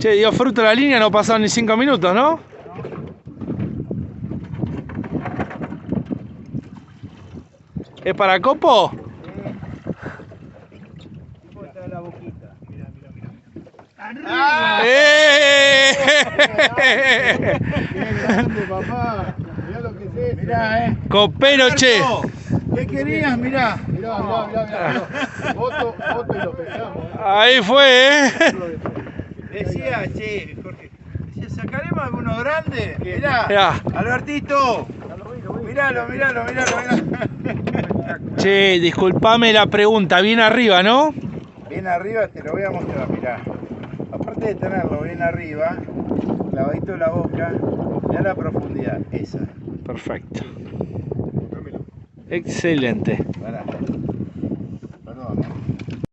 Che, dio fruto la línea, no pasaron ni 5 minutos, ¿no? ¿Es para copo? mira. ¡Eh! ¡Qué grande, papá! Mirá lo que es esto. Mirá, eh. Copero, che. ¿Qué querías? Mirá. Mirá, mirá, mirá. mirá. Foto, foto y lo pesamos. eh. Ahí fue, ¿eh? Decía, che, Jorge. Decía, ¿sacaremos alguno grande? Mirá. Mirá. Albertito. Miralo, miralo, miralo, miralo. Che, disculpame la pregunta, bien arriba, ¿no? Bien arriba te lo voy a mostrar, mirá. Aparte de tenerlo bien arriba, clavadito la boca, mirá la profundidad, esa. Perfecto. Excelente. Pará.